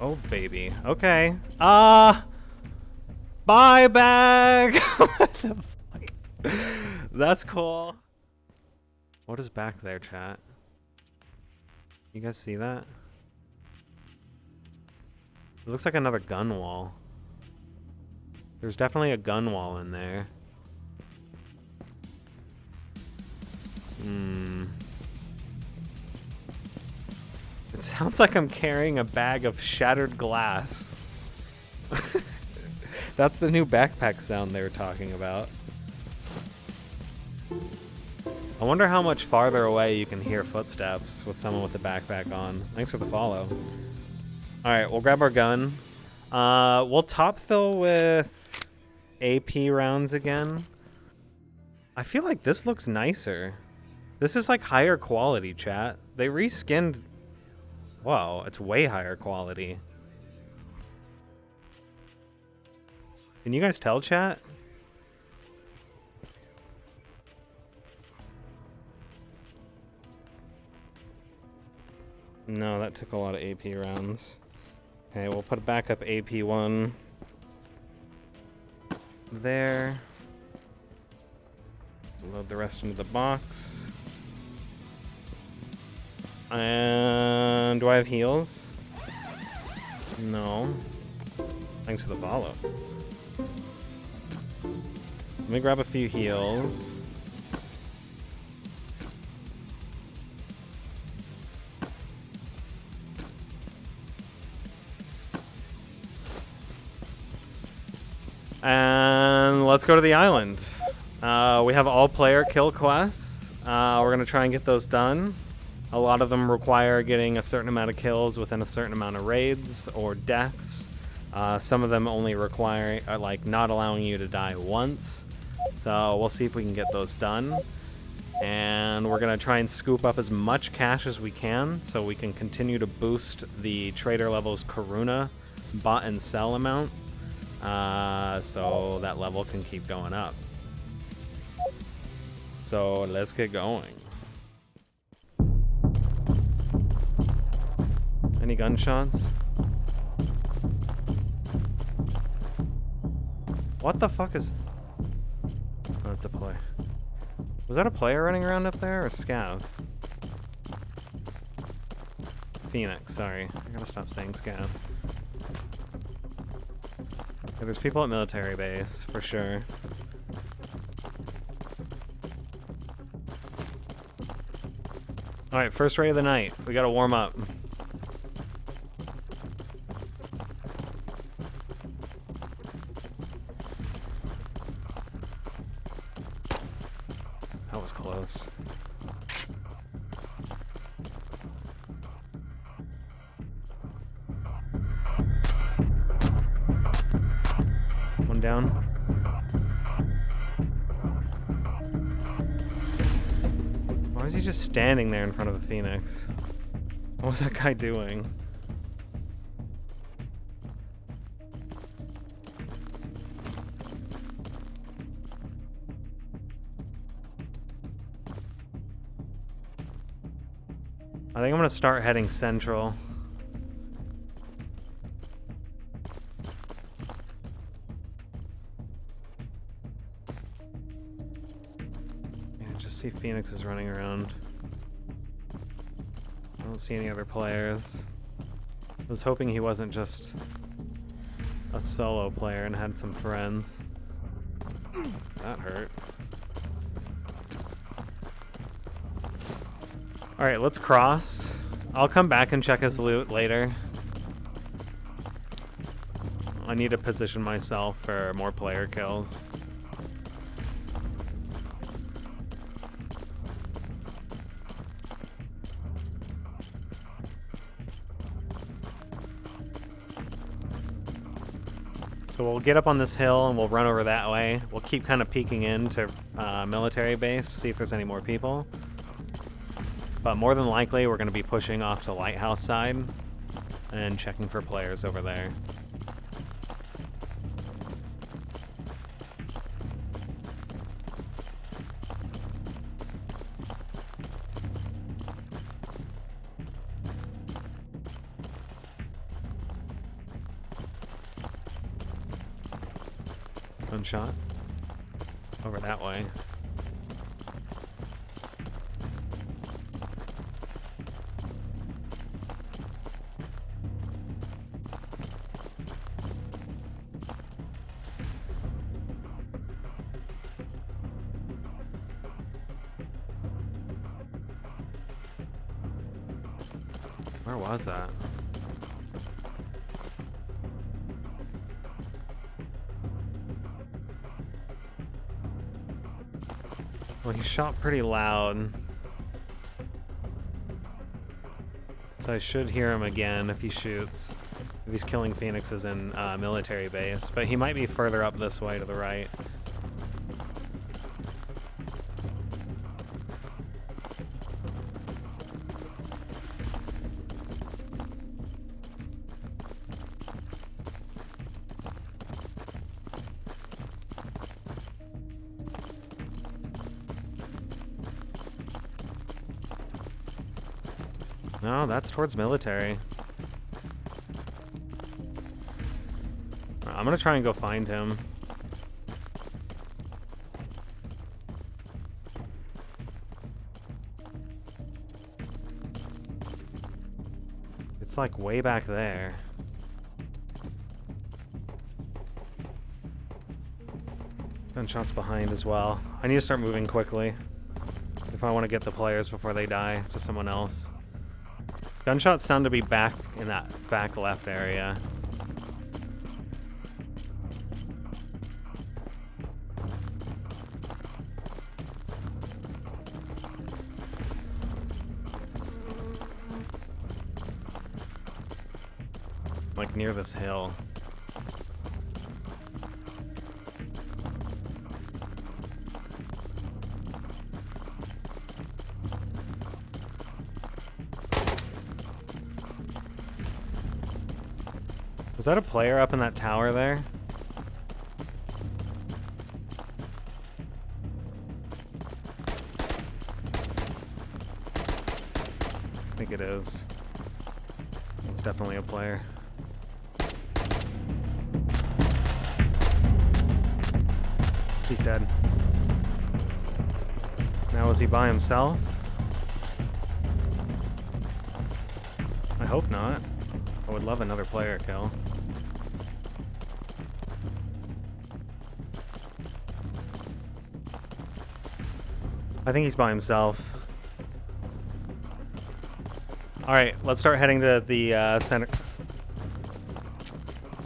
Oh, baby. Okay. Uh, bye, bag. what the fuck? That's cool. What is back there, chat? You guys see that? It looks like another gun wall. There's definitely a gun wall in there. Hmm. It sounds like I'm carrying a bag of shattered glass. That's the new backpack sound they were talking about. I wonder how much farther away you can hear footsteps with someone with the backpack on. Thanks for the follow. Alright, we'll grab our gun. Uh, we'll top fill with AP rounds again. I feel like this looks nicer. This is like higher quality, chat. They reskinned... Whoa, it's way higher quality. Can you guys tell, chat? No, that took a lot of AP rounds. Okay, we'll put a backup AP1 there. Load the rest into the box. And do I have heals? No. Thanks for the follow. Let me grab a few heals. And let's go to the island. Uh, we have all player kill quests. Uh, we're going to try and get those done. A lot of them require getting a certain amount of kills within a certain amount of raids or deaths. Uh, some of them only require, uh, like, not allowing you to die once. So we'll see if we can get those done. And we're going to try and scoop up as much cash as we can so we can continue to boost the trader level's Karuna bot and sell amount. Uh, so that level can keep going up. So let's get going. Any gunshots? What the fuck is... Oh, that's a play. Was that a player running around up there or a scav? Phoenix, sorry. I gotta stop saying scav. Okay, there's people at military base, for sure. Alright, first raid of the night. We gotta warm up. Standing there in front of a phoenix? What was that guy doing? I think I'm gonna start heading central. Just see Phoenix is running around. Don't see any other players. I was hoping he wasn't just a solo player and had some friends. That hurt. Alright, let's cross. I'll come back and check his loot later. I need to position myself for more player kills. So we'll get up on this hill and we'll run over that way. We'll keep kind of peeking into uh, military base, see if there's any more people. But more than likely, we're going to be pushing off to Lighthouse side and checking for players over there. Was that? Well, he shot pretty loud. So I should hear him again if he shoots. If he's killing phoenixes in uh, military base. But he might be further up this way to the right. No, that's towards military. I'm gonna try and go find him. It's like way back there. Gunshots behind as well. I need to start moving quickly if I want to get the players before they die to someone else. Gunshots sound to be back in that back left area. Like near this hill. Was that a player up in that tower there? I think it is. It's definitely a player. He's dead. Now is he by himself? I hope not. I would love another player kill. I think he's by himself. Alright, let's start heading to the uh, center.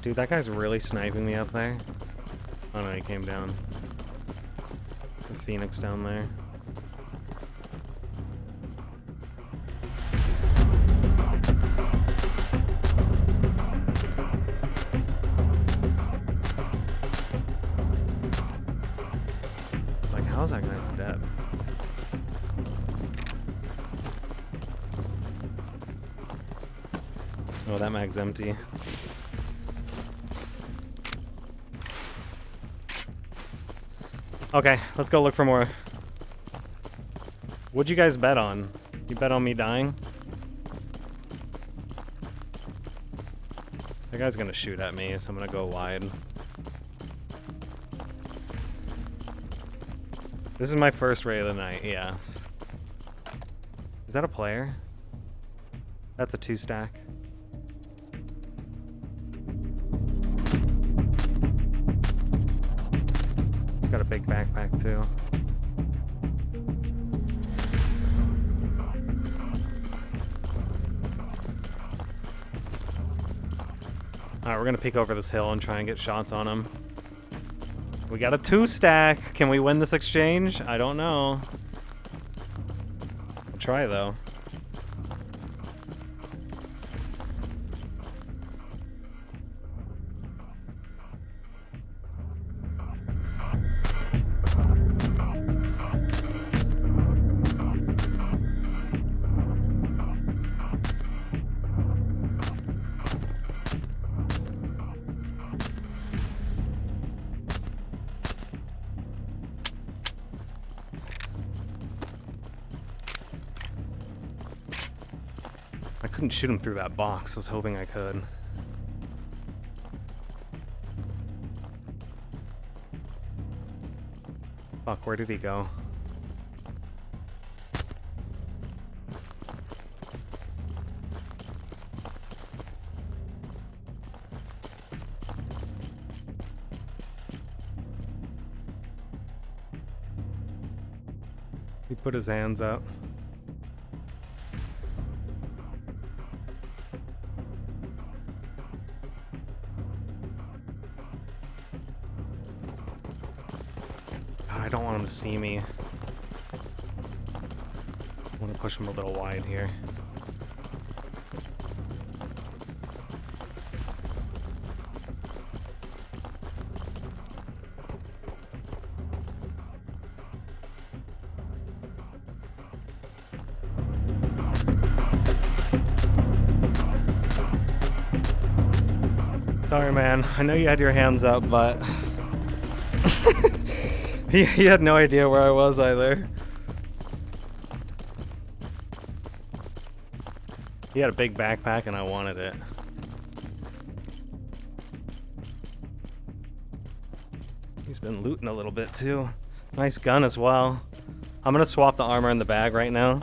Dude, that guy's really sniping me up there. Oh no, he came down. The Phoenix down there. Mag's empty. Okay, let's go look for more. What'd you guys bet on? You bet on me dying? That guy's gonna shoot at me, so I'm gonna go wide. This is my first raid of the night, yes. Is that a player? That's a two stack. Big backpack too. Alright, we're gonna peek over this hill and try and get shots on him. We got a two stack. Can we win this exchange? I don't know. I'll try though. Shoot him through that box. I was hoping I could. Fuck, where did he go? He put his hands up. I don't want him to see me. I want to push him a little wide here. Sorry, man. I know you had your hands up, but he, he had no idea where I was either. He had a big backpack and I wanted it. He's been looting a little bit too. Nice gun as well. I'm gonna swap the armor in the bag right now.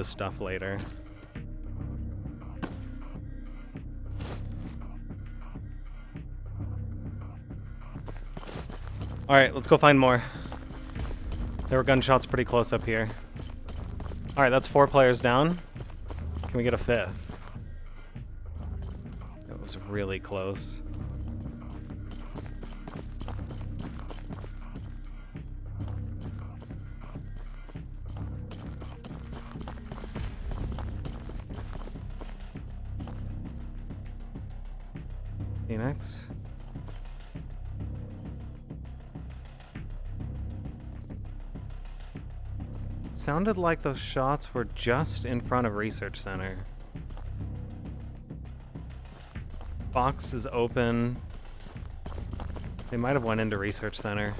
His stuff later. Alright, let's go find more. There were gunshots pretty close up here. Alright, that's four players down. Can we get a fifth? That was really close. Sounded like those shots were just in front of Research Center. Box is open. They might have went into Research Center.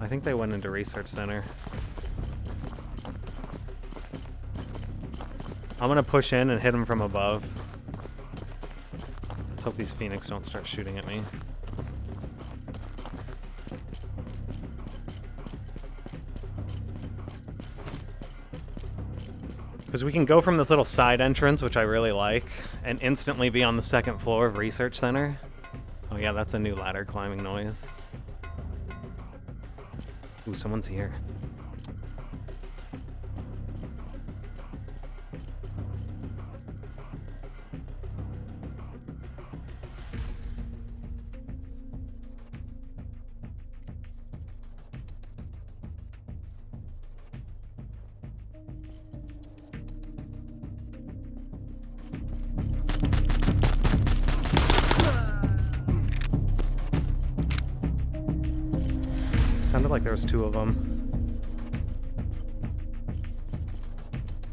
I think they went into Research Center. I'm gonna push in and hit them from above. Let's hope these Phoenix don't start shooting at me. Because we can go from this little side entrance, which I really like, and instantly be on the second floor of Research Center. Oh yeah, that's a new ladder climbing noise. Ooh, someone's here. Two of them.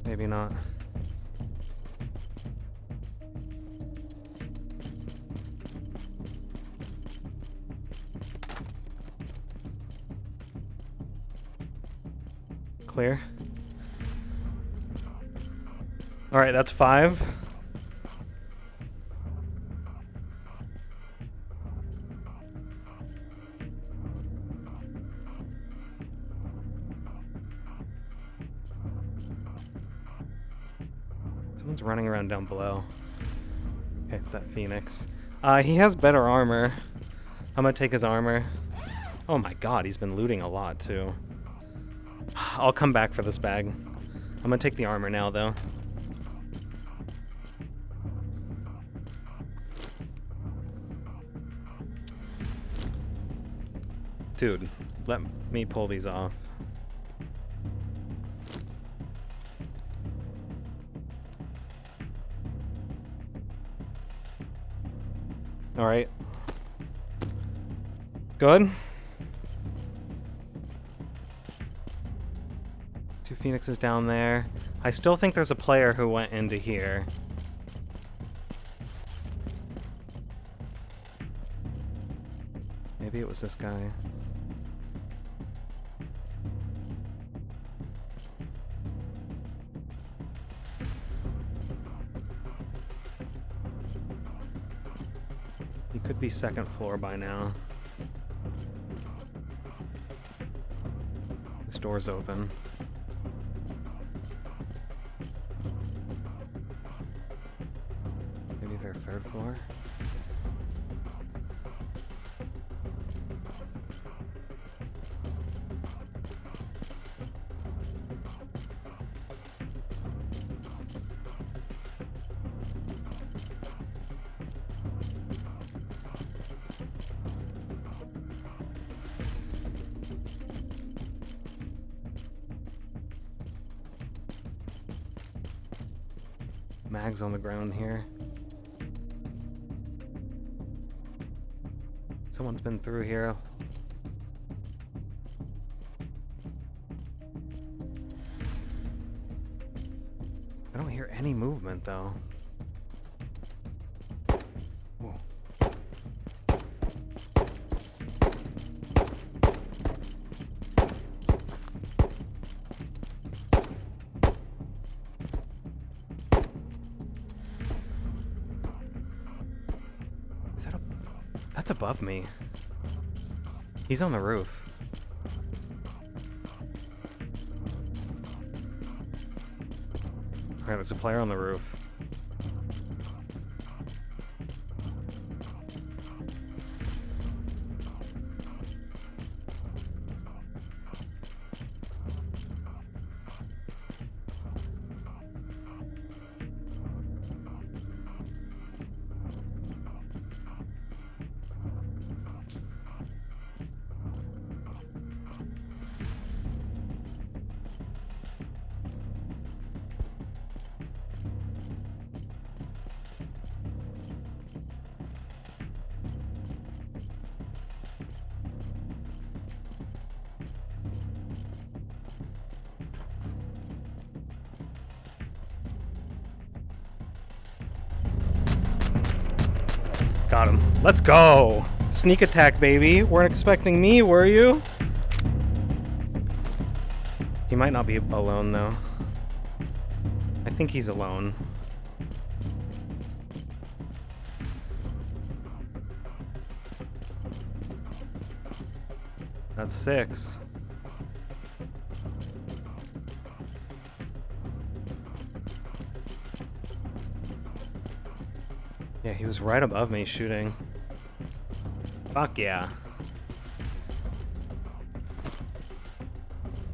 Maybe not. Clear. All right, that's five. Down below. Okay, it's that Phoenix. Uh, he has better armor. I'm gonna take his armor. Oh my god, he's been looting a lot too. I'll come back for this bag. I'm gonna take the armor now though. Dude, let me pull these off. All right. Good. Two phoenixes down there. I still think there's a player who went into here. Maybe it was this guy. Second floor by now. This door's open. Maybe they're third floor? Mags on the ground here. Someone's been through here. I don't hear any movement though. Above me. He's on the roof. Alright, there's a player on the roof. Let's go! Sneak attack, baby. Weren't expecting me, were you? He might not be alone, though. I think he's alone. That's six. Yeah, he was right above me shooting. Fuck yeah.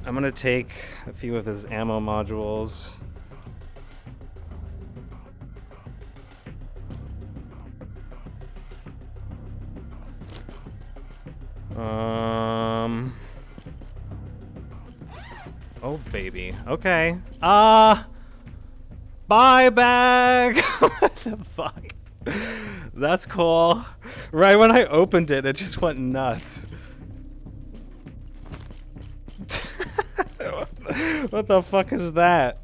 I'm gonna take a few of his ammo modules. Um. Oh, baby. Okay. Uh, bye, bag. what the fuck? That's cool. Right when I opened it, it just went nuts. what the fuck is that?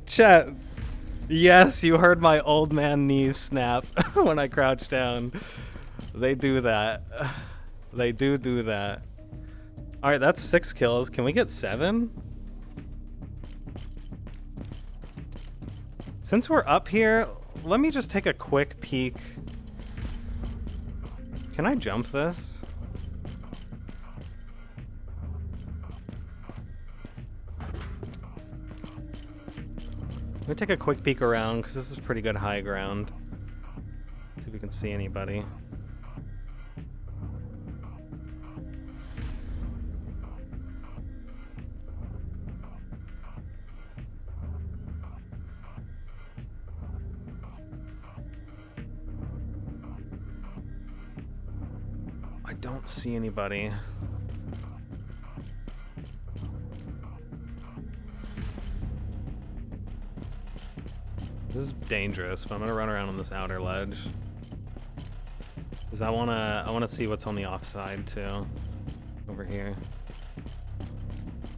Chat. Yes, you heard my old man knees snap when I crouch down. They do that. They do do that. Alright, that's six kills. Can we get seven? Since we're up here, let me just take a quick peek. Can I jump this? Let me take a quick peek around, because this is pretty good high ground. See if we can see anybody. Don't see anybody. This is dangerous, but I'm gonna run around on this outer ledge. Because I wanna I wanna see what's on the offside too. Over here.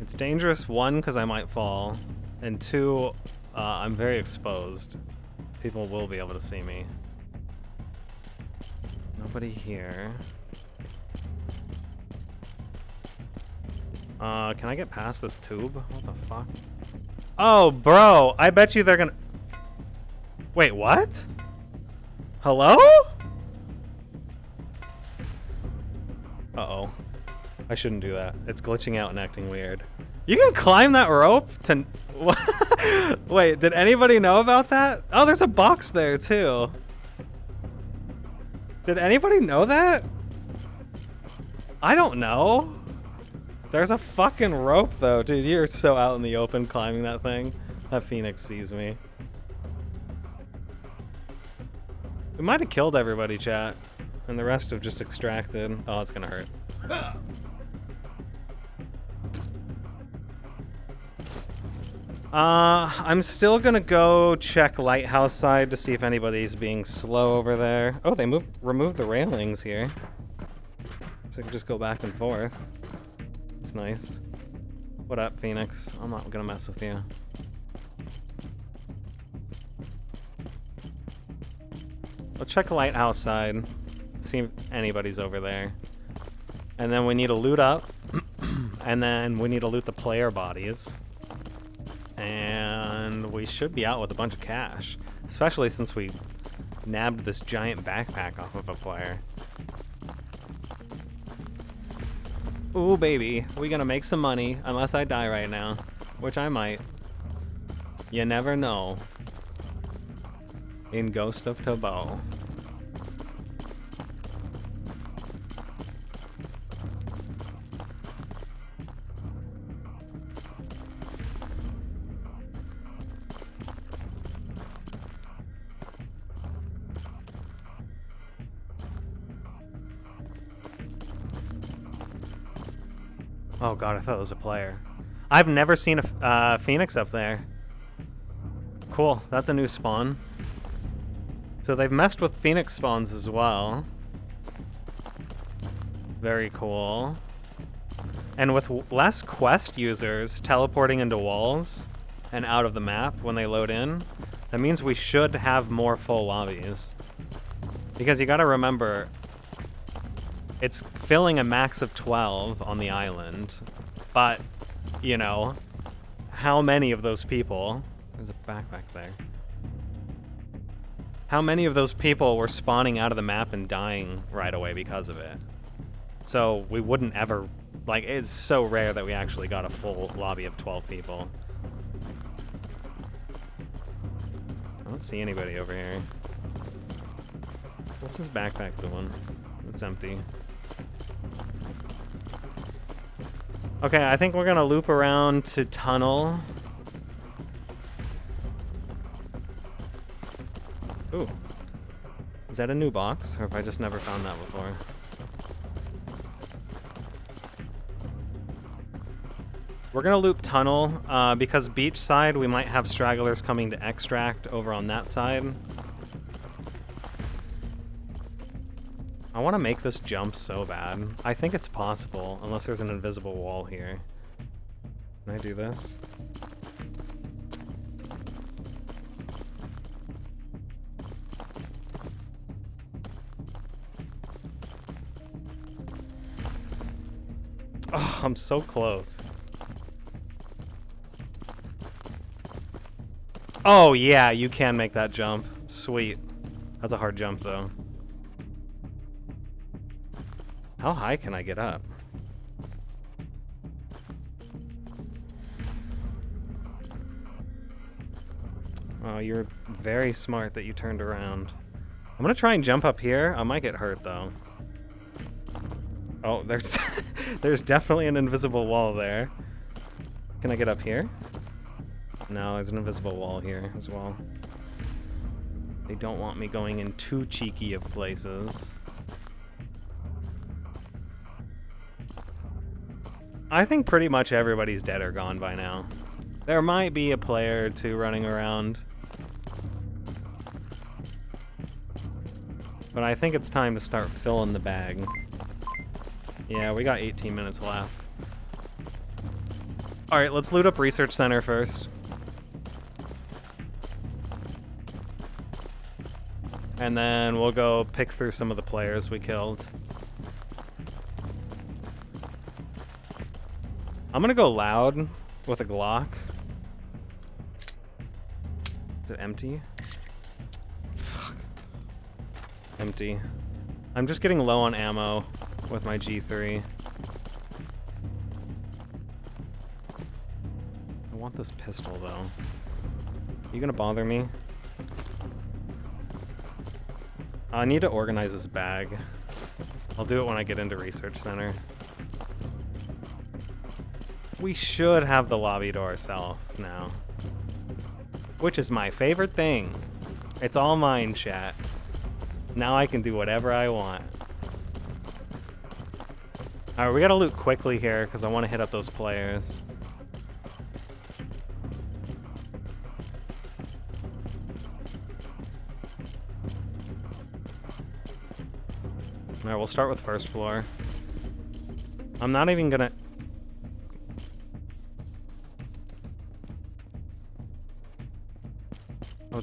It's dangerous, one, because I might fall, and two, uh, I'm very exposed. People will be able to see me. Nobody here. Uh, can I get past this tube? What the fuck? Oh, bro, I bet you they're gonna... Wait, what? Hello? Uh-oh. I shouldn't do that. It's glitching out and acting weird. You can climb that rope to... Wait, did anybody know about that? Oh, there's a box there, too. Did anybody know that? I don't know. There's a fucking rope, though. Dude, you're so out in the open climbing that thing. That phoenix sees me. We might have killed everybody, chat. And the rest have just extracted. Oh, it's gonna hurt. Uh, I'm still gonna go check lighthouse side to see if anybody's being slow over there. Oh, they moved, removed the railings here. So I can just go back and forth. Nice. What up, Phoenix? I'm not gonna mess with you. I'll check the lighthouse side. See if anybody's over there. And then we need to loot up. and then we need to loot the player bodies and we should be out with a bunch of cash, especially since we nabbed this giant backpack off of a player. Ooh, baby, we gonna make some money, unless I die right now, which I might. You never know. In Ghost of Tabo. Oh god, I thought it was a player. I've never seen a uh, phoenix up there. Cool, that's a new spawn. So they've messed with phoenix spawns as well. Very cool. And with less quest users teleporting into walls and out of the map when they load in, that means we should have more full lobbies. Because you gotta remember, it's filling a max of 12 on the island, but, you know, how many of those people... There's a backpack there. How many of those people were spawning out of the map and dying right away because of it? So we wouldn't ever... Like, it's so rare that we actually got a full lobby of 12 people. I don't see anybody over here. What's this backpack doing? It's empty. Okay, I think we're gonna loop around to tunnel. Ooh. Is that a new box, or have I just never found that before? We're gonna loop tunnel, uh, because beach side, we might have stragglers coming to extract over on that side. I want to make this jump so bad. I think it's possible, unless there's an invisible wall here. Can I do this? Oh, I'm so close. Oh, yeah, you can make that jump. Sweet. That's a hard jump, though. How high can I get up? Oh, you're very smart that you turned around. I'm gonna try and jump up here. I might get hurt though. Oh, there's there's definitely an invisible wall there. Can I get up here? No, there's an invisible wall here as well. They don't want me going in too cheeky of places. I think pretty much everybody's dead or gone by now. There might be a player or two running around. But I think it's time to start filling the bag. Yeah, we got 18 minutes left. Alright, let's loot up Research Center first. And then we'll go pick through some of the players we killed. I'm gonna go loud with a Glock. Is it empty? Fuck. Empty. I'm just getting low on ammo with my G3. I want this pistol, though. Are You gonna bother me? I need to organize this bag. I'll do it when I get into Research Center. We should have the lobby to ourselves now. Which is my favorite thing. It's all mine, chat. Now I can do whatever I want. Alright, we gotta loot quickly here, because I want to hit up those players. Alright, we'll start with first floor. I'm not even gonna...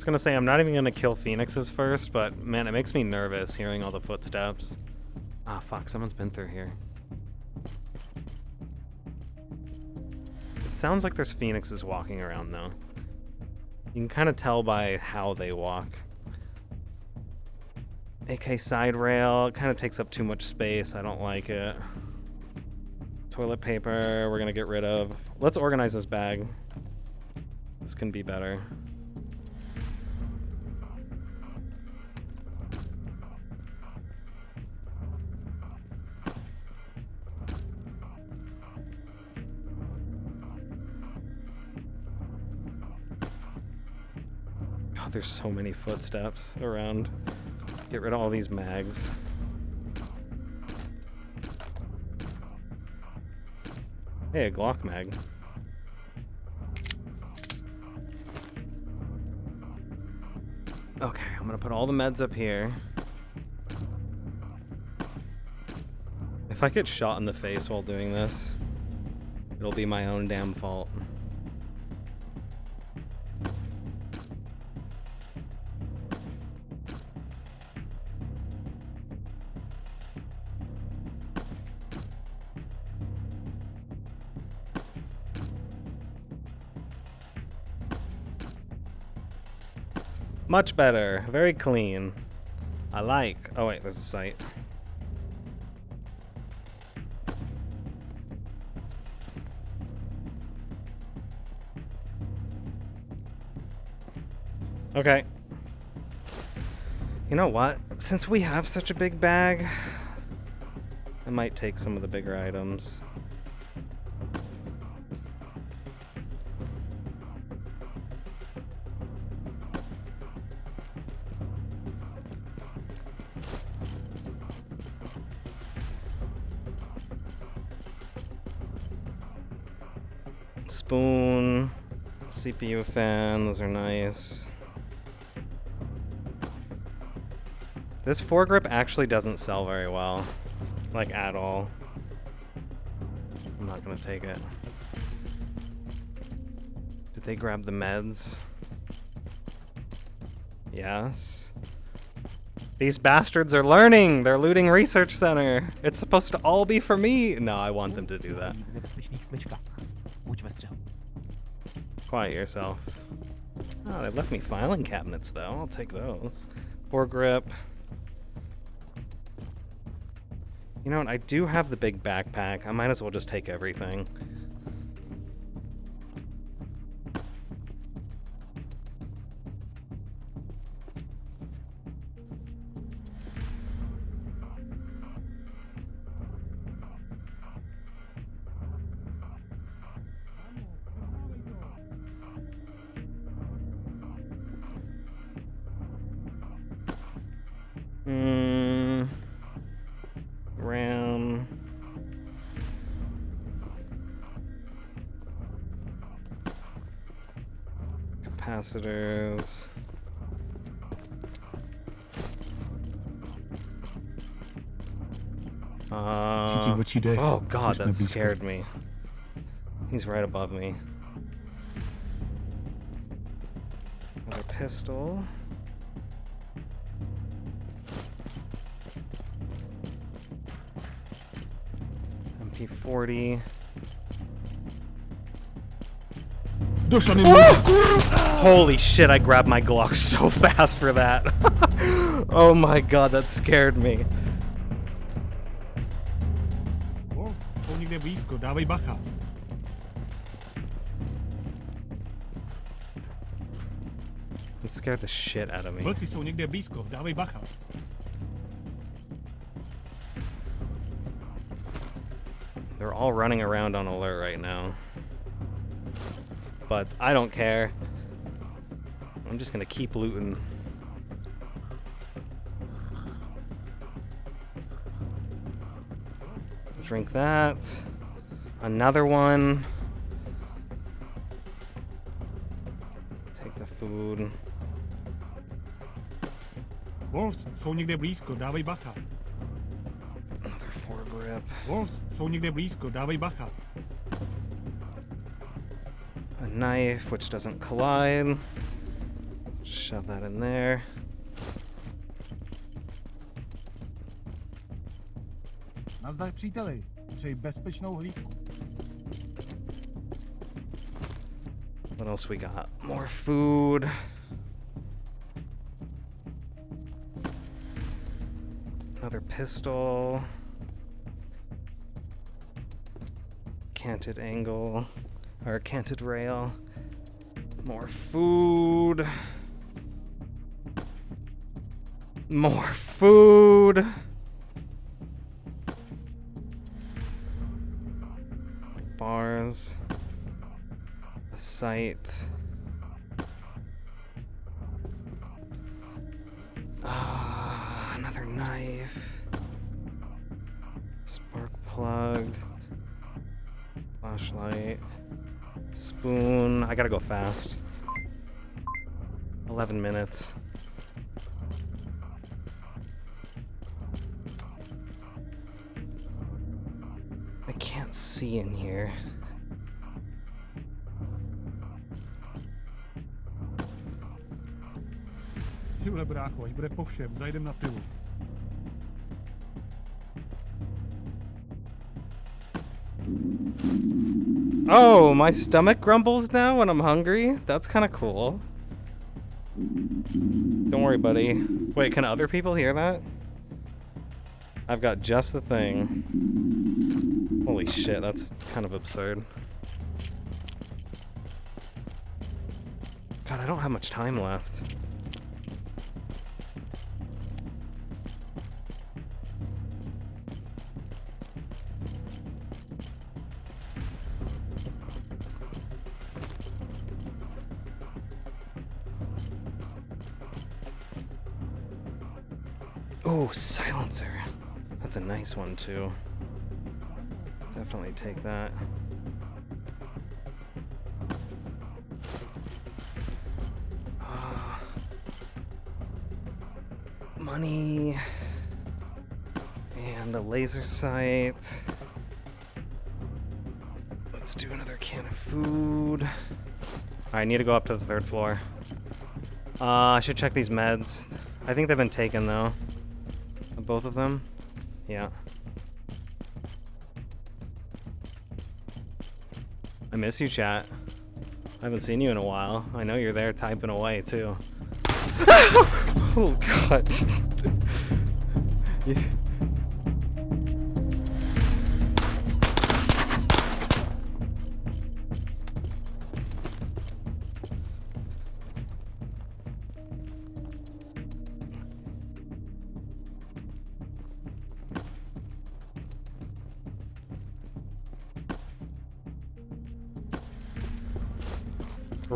was gonna say I'm not even gonna kill phoenixes first, but man, it makes me nervous hearing all the footsteps. Ah, fuck, someone's been through here. It sounds like there's phoenixes walking around, though. You can kind of tell by how they walk. AK side rail, it kind of takes up too much space. I don't like it. Toilet paper, we're gonna get rid of. Let's organize this bag. This can be better. There's so many footsteps around. Get rid of all these mags. Hey, a Glock mag. Okay, I'm gonna put all the meds up here. If I get shot in the face while doing this, it'll be my own damn fault. Much better. Very clean. I like. Oh wait, there's a site. Okay. You know what? Since we have such a big bag, I might take some of the bigger items. CPU fan, those are nice. This foregrip actually doesn't sell very well. Like, at all. I'm not gonna take it. Did they grab the meds? Yes. These bastards are learning! They're looting Research Center! It's supposed to all be for me! No, I want them to do that. Quiet yourself. Oh, they left me filing cabinets, though. I'll take those. Foregrip. You know what? I do have the big backpack. I might as well just take everything. Hmm. RAM. Capacitors. Uh, what you did. oh god, that scared me. He's right above me. Another pistol. MP40. Holy shit, I grabbed my Glock so fast for that. oh my god, that scared me. Wolf, jsou někde blízko, dávej bacha. It scared the shit out of me. All running around on alert right now. But I don't care. I'm just gonna keep looting. Drink that. Another one. Take the food. Wolves, jsou někde blízko, dávej bacha. Wolves, jsou někde blízko, dávej bacha. A knife, which doesn't collide. Shove that in there. Nazdar příteli, přeji bezpečnou hlídku. What else we got? More food. Another pistol. Canted angle. Or canted rail. More food. More food. Bars. A sight. Gotta go fast. 11 minutes. I can't see in here. Tyhle brácho, až bude po všem, zajdem na pivu. Oh, my stomach grumbles now when I'm hungry? That's kind of cool. Don't worry, buddy. Wait, can other people hear that? I've got just the thing. Holy shit, that's kind of absurd. God, I don't have much time left. Silencer. That's a nice one too. Definitely take that. Ah. money and a laser sight. Let's do another can of food. I need to go up to the third floor. Uh, I should check these meds. I think they've been taken though. Both of them? Yeah. I miss you, chat. I haven't seen you in a while. I know you're there typing away, too. oh, God. You-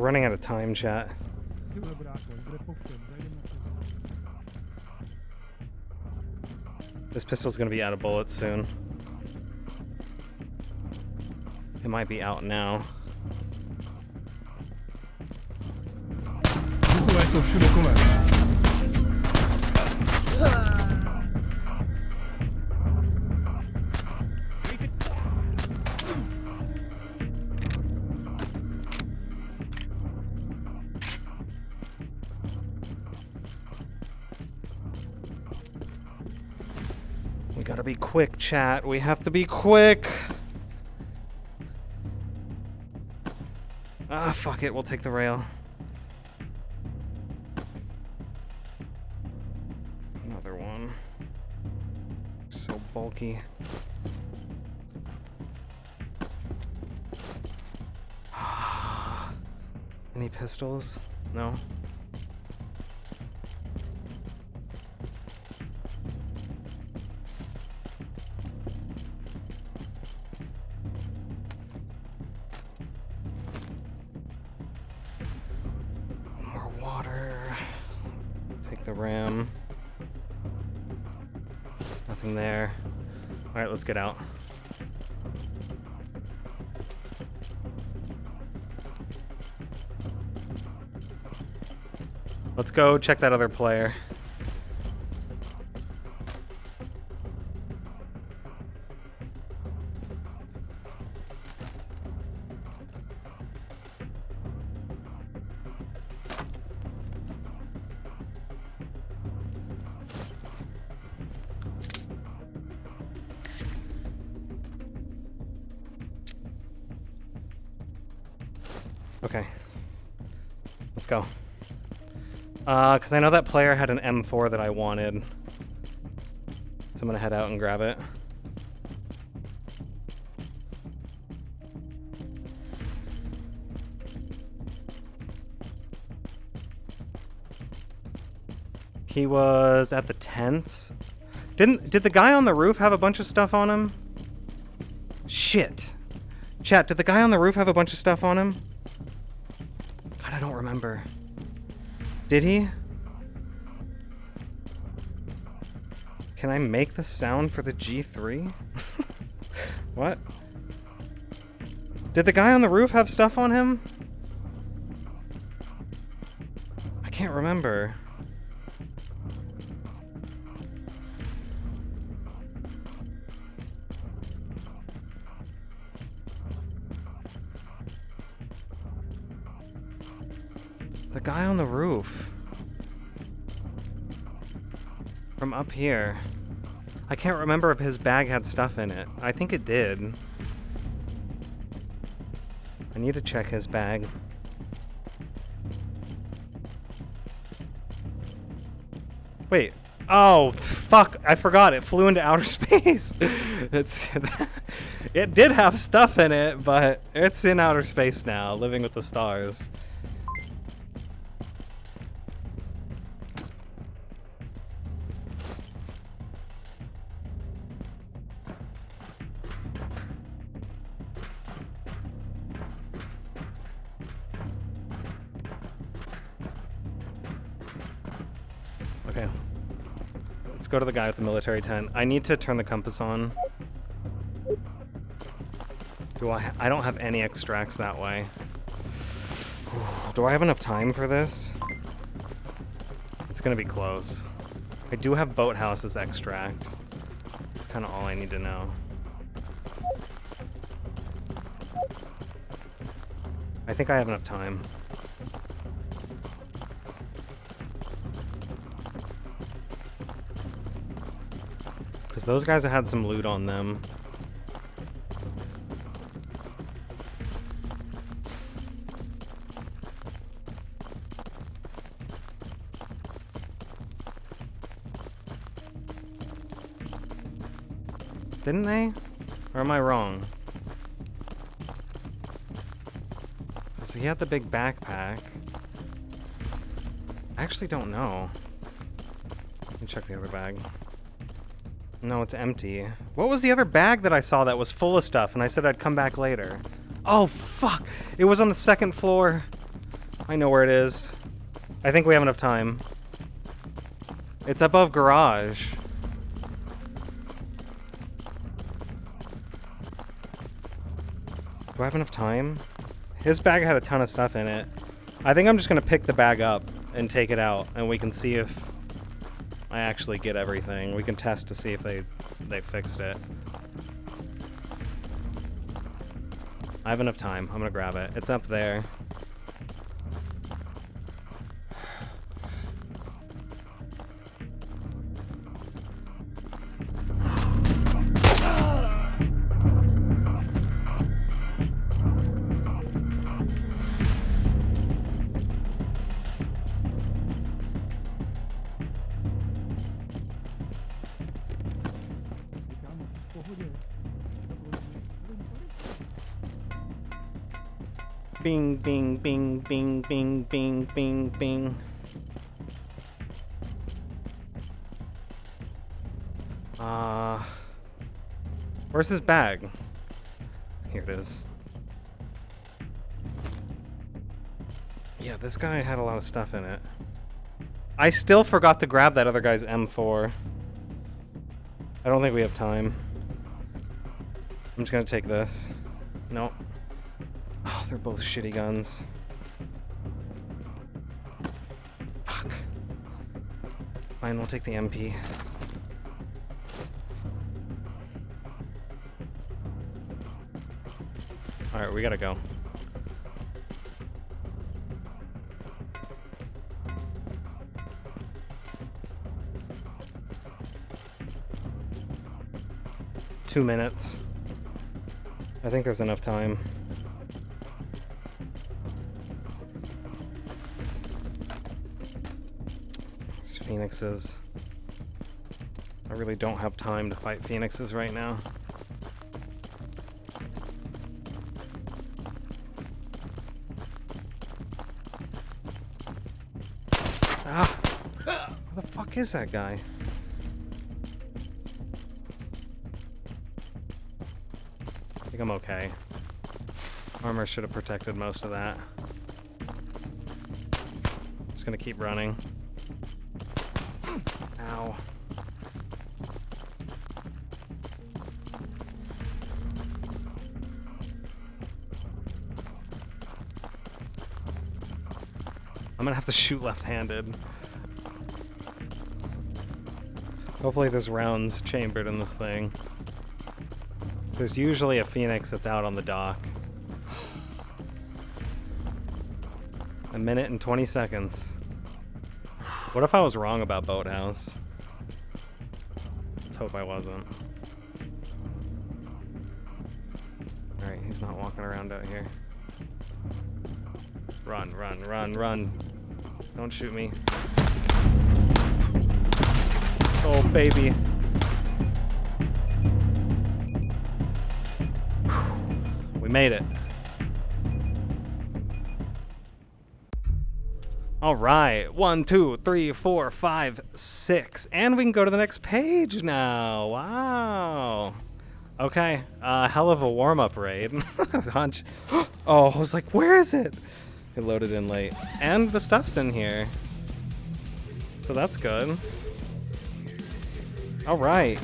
running out of time, chat. This pistol's gonna be out of bullets soon. It might be out now. Quick, chat. We have to be quick. Ah, fuck it. We'll take the rail. Another one. So bulky. Any pistols? No. Take the ram. Nothing there. Alright, let's get out. Let's go check that other player. Uh, because I know that player had an M4 that I wanted. So I'm gonna head out and grab it. He was at the tents. Didn't did the guy on the roof have a bunch of stuff on him? Shit. Chat, did the guy on the roof have a bunch of stuff on him? God, I don't remember. Did he? Can I make the sound for the G3? what? Did the guy on the roof have stuff on him? I can't remember. The guy on the roof. From up here. I can't remember if his bag had stuff in it. I think it did. I need to check his bag. Wait. Oh, fuck. I forgot. It flew into outer space. it's It did have stuff in it, but it's in outer space now, living with the stars. Go to the guy with the military tent. I need to turn the compass on. Do I? I don't have any extracts that way. Do I have enough time for this? It's gonna be close. I do have boathouses extract. That's kind of all I need to know. I think I have enough time. Those guys had some loot on them. Didn't they? Or am I wrong? So he had the big backpack. I actually don't know. Let me check the other bag. No, it's empty. What was the other bag that I saw that was full of stuff and I said I'd come back later? Oh, fuck! It was on the second floor. I know where it is. I think we have enough time. It's above garage. Do I have enough time? His bag had a ton of stuff in it. I think I'm just gonna pick the bag up and take it out, and we can see if I actually get everything. We can test to see if they they fixed it. I have enough time. I'm gonna grab it. It's up there. Bing, bing, bing, bing, bing, bing, bing, bing. Uh, where's his bag? Here it is. Yeah, this guy had a lot of stuff in it. I still forgot to grab that other guy's M4. I don't think we have time. I'm just gonna take this. Nope. Both shitty guns. Fuck. Fine, we'll take the MP. Alright, we gotta go. Two minutes. I think there's enough time. Phoenixes. I really don't have time to fight phoenixes right now. Ah! Where the fuck is that guy? I think I'm okay. Armor should have protected most of that. Just gonna keep running. Have to shoot left-handed. Hopefully there's rounds chambered in this thing. There's usually a phoenix that's out on the dock. A minute and 20 seconds. What if I was wrong about Boathouse? Let's hope I wasn't. Alright, he's not walking around out here. Run, run, run, run. Don't shoot me. Oh, baby. We made it. All right, one, two, three, four, five, six, and we can go to the next page now. Wow. Okay, uh, hell of a warm-up raid. Oh, I was like, where is it? It loaded in late, and the stuff's in here, so that's good. All right.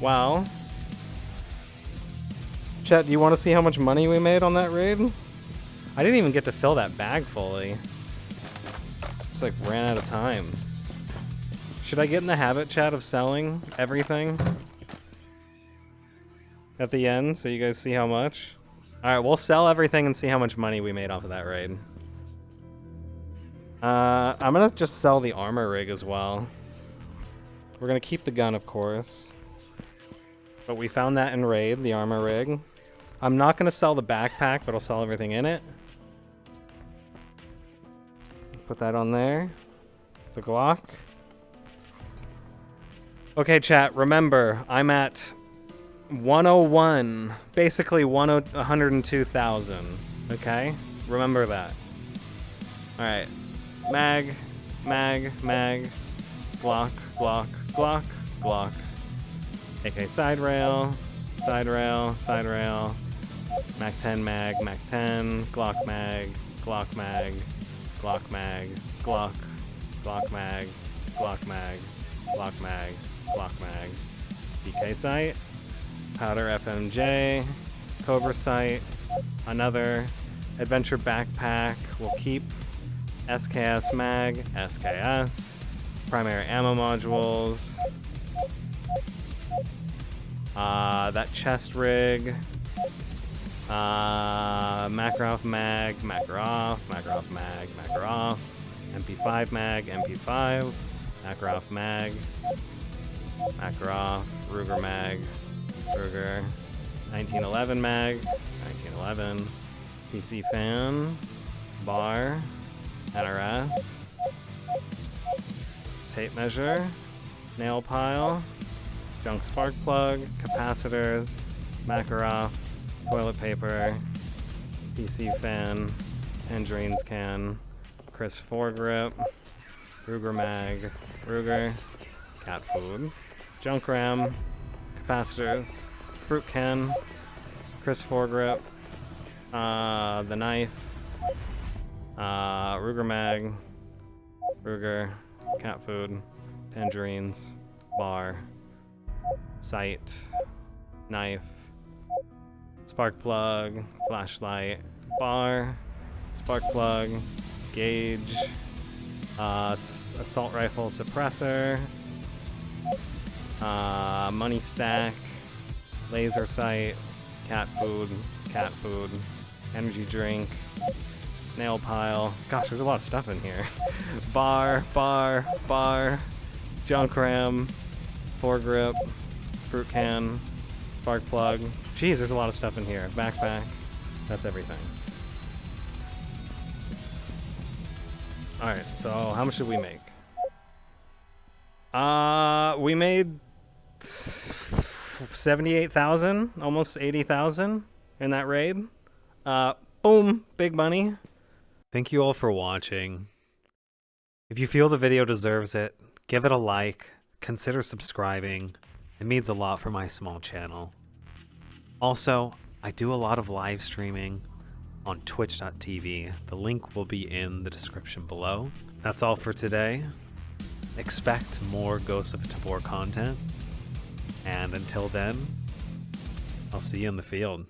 Well. Chet, do you want to see how much money we made on that raid? I didn't even get to fill that bag fully. Just like ran out of time. Should I get in the habit, chat, of selling everything at the end so you guys see how much? Alright, we'll sell everything and see how much money we made off of that raid. Uh, I'm gonna just sell the armor rig as well. We're gonna keep the gun, of course. But we found that in raid, the armor rig. I'm not gonna sell the backpack, but I'll sell everything in it. Put that on there. The Glock. Okay, chat, remember, I'm at 101, basically 102,000, okay? Remember that. Alright. Mag, mag, mag, Glock, Glock, Glock, Glock. AK side rail, side rail, side rail. Mac 10 mag, Mac 10, Glock mag, Glock mag, Glock mag, Glock, Glock mag, Glock mag, Glock mag, Glock mag. DK sight, Powder FMJ, Cobra sight, another Adventure backpack. We'll keep SKS mag, SKS, primary ammo modules, uh, that chest rig, uh, Makarov mag, Makarov, Makarov mag, Makarov, MP5 mag, MP5, Makarov mag, Makarov, Ruger mag, Ruger, 1911 mag, 1911, PC fan, bar, NRS, tape measure, nail pile, junk spark plug, capacitors, Makarov, toilet paper, PC fan, Tangerines can, Chris foregrip, Ruger mag, Ruger, cat food, junk ram, capacitors, fruit can, Chris foregrip, uh, the knife, uh, Ruger mag, Ruger, cat food, tangerines, bar, sight, knife, spark plug, flashlight, bar, spark plug, gauge, uh, assault rifle suppressor, uh, money stack, laser sight, cat food, cat food, energy drink, nail pile. Gosh, there's a lot of stuff in here. bar, bar, bar, junk ram, foregrip, fruit can, spark plug. Jeez, there's a lot of stuff in here. Backpack. That's everything. Alright, so how much did we make? Uh, we made 78,000, almost 80,000 in that raid. Uh, boom, big money. Thank you all for watching. If you feel the video deserves it, give it a like, consider subscribing. It means a lot for my small channel. Also, I do a lot of live streaming on twitch.tv. The link will be in the description below. That's all for today. Expect more Ghosts of Tabor content. And until then, I'll see you in the field.